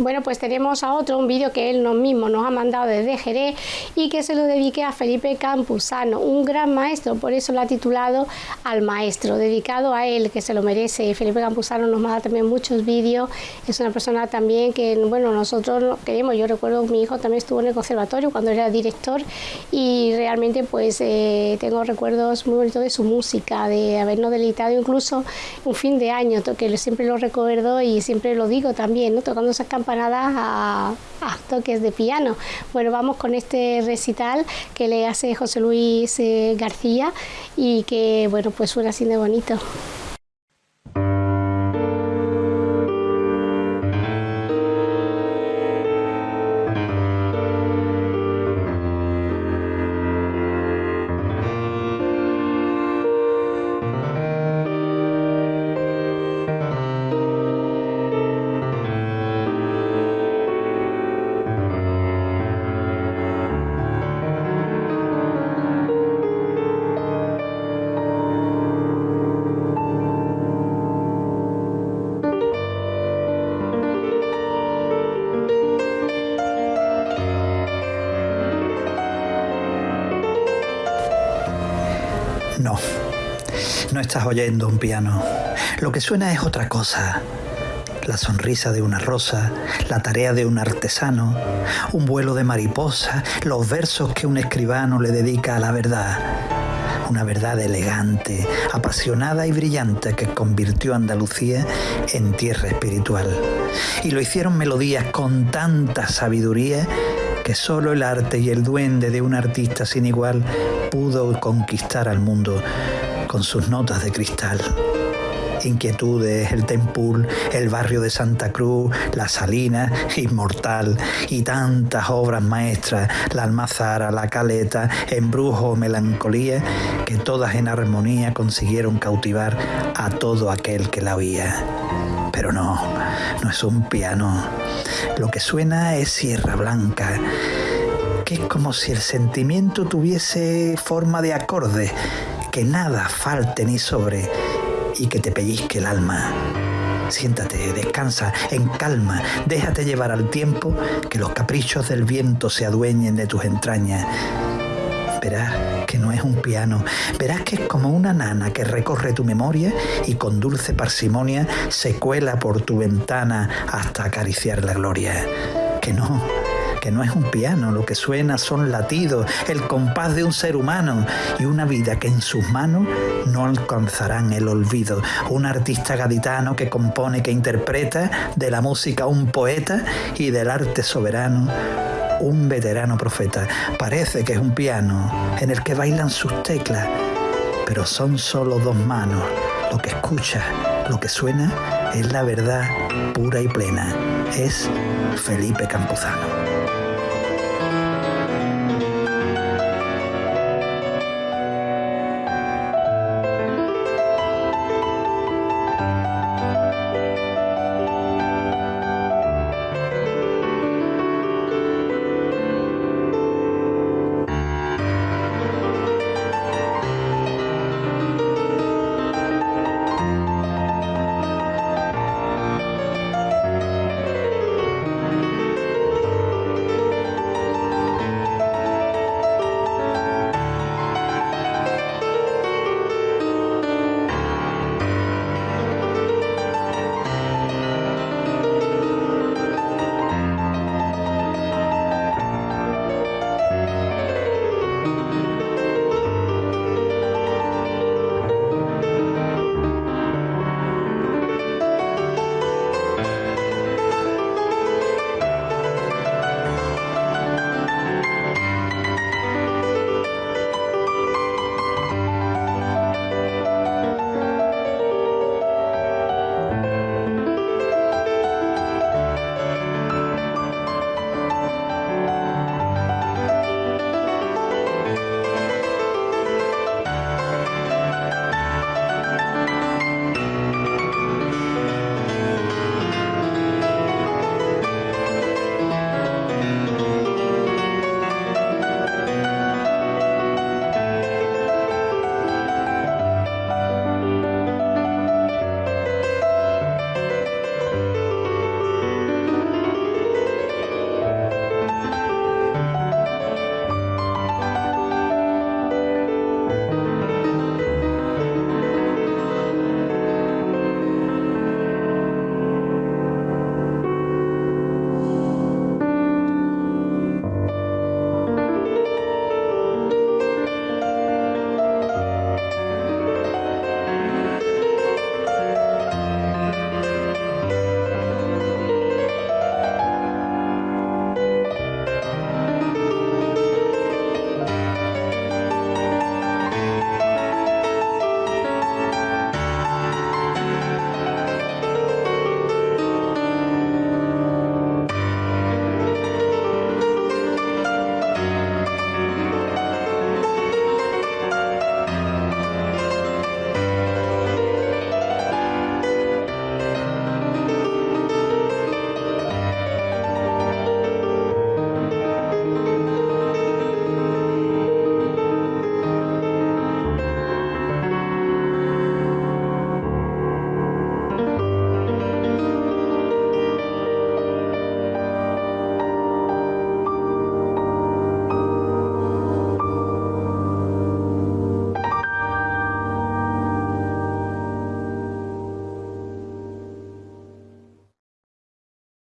Bueno, pues tenemos a otro, un vídeo que él mismo nos ha mandado desde Jerez y que se lo dedique a Felipe Campuzano, un gran maestro, por eso lo ha titulado Al Maestro, dedicado a él, que se lo merece. Felipe Campuzano nos manda también muchos vídeos, es una persona también que, bueno, nosotros queremos, yo recuerdo mi hijo también estuvo en el conservatorio cuando era director y realmente pues eh, tengo recuerdos muy bonitos de su música, de habernos deleitado incluso un fin de año, que siempre lo recuerdo y siempre lo digo también, ¿no? tocando esas campanas a, toques de piano. Bueno, vamos con este recital que le hace José Luis eh, García y que, bueno, pues suena así de bonito. No, no estás oyendo un piano. Lo que suena es otra cosa. La sonrisa de una rosa, la tarea de un artesano, un vuelo de mariposa, los versos que un escribano le dedica a la verdad. Una verdad elegante, apasionada y brillante que convirtió Andalucía en tierra espiritual. Y lo hicieron melodías con tanta sabiduría que solo el arte y el duende de un artista sin igual pudo conquistar al mundo con sus notas de cristal. Inquietudes, el Tempul, el barrio de Santa Cruz, la Salina, Inmortal y tantas obras maestras, la Almazara, la Caleta, Embrujo, Melancolía, que todas en armonía consiguieron cautivar a todo aquel que la oía. Pero no, no es un piano. Lo que suena es Sierra Blanca, que es como si el sentimiento tuviese forma de acorde, que nada falte ni sobre y que te pellizque el alma. Siéntate, descansa, en calma, déjate llevar al tiempo, que los caprichos del viento se adueñen de tus entrañas Verás es un piano, verás que es como una nana que recorre tu memoria y con dulce parsimonia se cuela por tu ventana hasta acariciar la gloria. Que no, que no es un piano, lo que suena son latidos, el compás de un ser humano y una vida que en sus manos no alcanzarán el olvido. Un artista gaditano que compone, que interpreta de la música un poeta y del arte soberano un veterano profeta. Parece que es un piano en el que bailan sus teclas, pero son solo dos manos. Lo que escucha, lo que suena, es la verdad pura y plena. Es Felipe Campuzano.